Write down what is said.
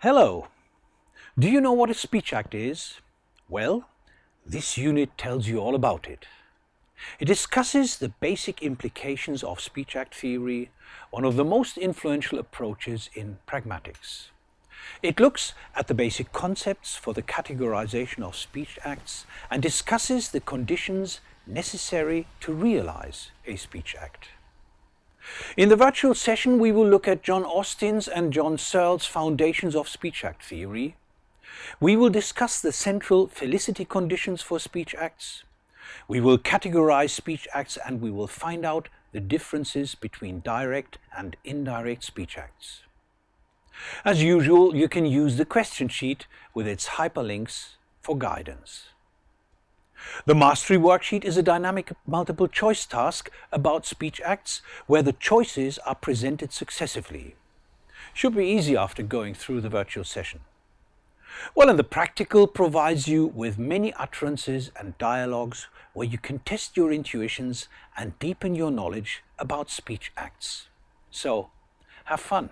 Hello! Do you know what a speech act is? Well, this unit tells you all about it. It discusses the basic implications of speech act theory, one of the most influential approaches in pragmatics. It looks at the basic concepts for the categorization of speech acts and discusses the conditions necessary to realize a speech act. In the virtual session we will look at John Austin's and John Searle's foundations of speech act theory. We will discuss the central felicity conditions for speech acts. We will categorize speech acts and we will find out the differences between direct and indirect speech acts. As usual, you can use the question sheet with its hyperlinks for guidance. The Mastery Worksheet is a dynamic multiple choice task about speech acts where the choices are presented successively. Should be easy after going through the virtual session. Well, and the practical provides you with many utterances and dialogues where you can test your intuitions and deepen your knowledge about speech acts. So, have fun.